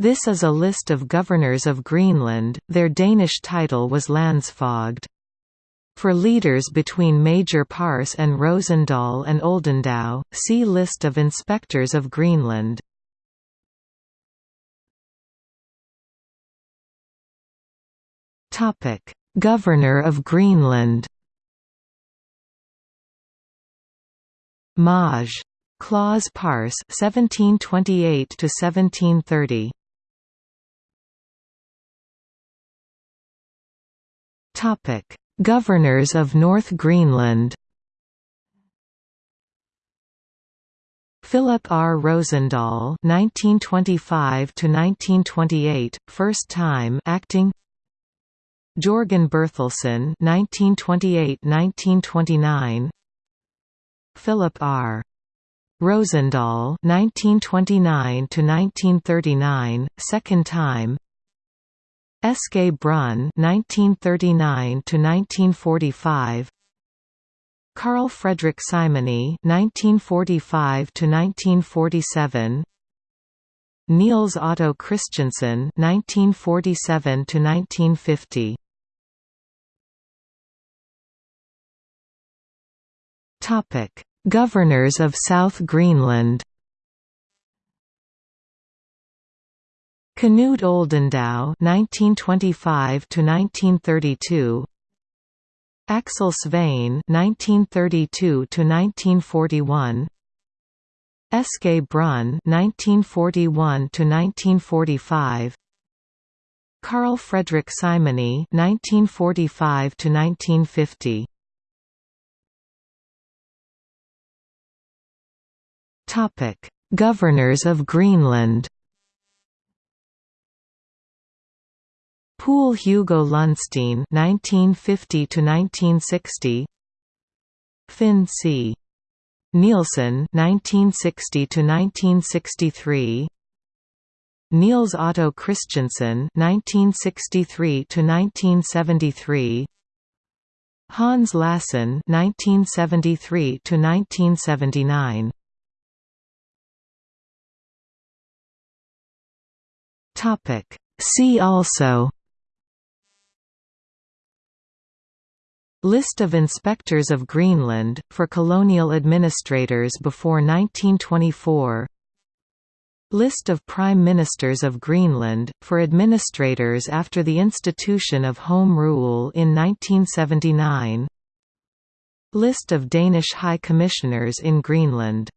This is a list of governors of Greenland, their Danish title was Landsfoged. For leaders between Major Pars and Rosendahl and Oldendow, see List of inspectors of Greenland. Governor of Greenland Maj. Claus Pars 1728 to 1730 Topic Governors of North Greenland Philip R. Rosendahl (1925–1928), first time acting. Jorgen Berthelsen (1928–1929). Philip R. Rosendahl (1929–1939), second time. Eske Brun (1939–1945), Carl Fredrik Simony (1945–1947), Niels Otto Christiansen (1947–1950). Topic: Governors of South Greenland. Knud Oldendow (1925–1932), Aksel Svane (1932–1941), Eske Brun (1941–1945), Carl Fredrik Simony (1945–1950). Topic: Governors of Greenland. Poul Hugo Lundsteen (1950–1960), Finn C. Nielsen (1960–1963), Niels Otto Christiansen (1963–1973), Hans Lassen (1973–1979). Topic. See also List of inspectors of Greenland, for colonial administrators before 1924 List of Prime Ministers of Greenland, for administrators after the institution of Home Rule in 1979 List of Danish High Commissioners in Greenland